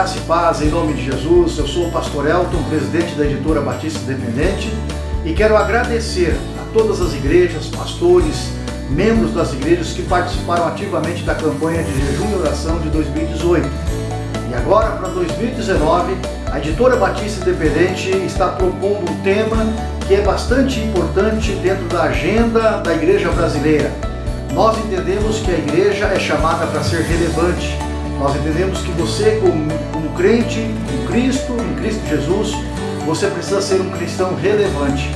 graça e paz em nome de Jesus. Eu sou o pastor Elton, presidente da editora Batista Independente e quero agradecer a todas as igrejas, pastores, membros das igrejas que participaram ativamente da campanha de jejum e oração de 2018. E agora, para 2019, a editora Batista Independente está propondo um tema que é bastante importante dentro da agenda da igreja brasileira. Nós entendemos que a igreja é chamada para ser relevante. Nós entendemos que você, como, como crente em Cristo, em Cristo Jesus, você precisa ser um cristão relevante.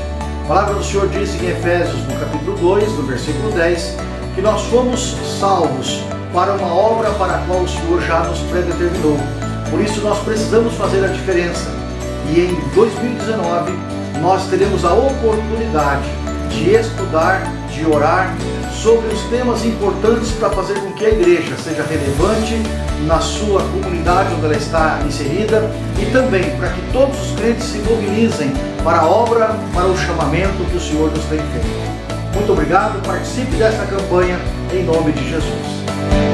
A palavra do Senhor diz em Efésios, no capítulo 2, no versículo 10, que nós fomos salvos para uma obra para a qual o Senhor já nos predeterminou. Por isso nós precisamos fazer a diferença. E em 2019 nós teremos a oportunidade de estudar, de orar sobre os temas importantes para fazer com que a igreja seja relevante na sua comunidade onde ela está inserida e também para que todos os crentes se mobilizem para a obra, para o chamamento que o Senhor nos tem feito. Muito obrigado, participe desta campanha em nome de Jesus.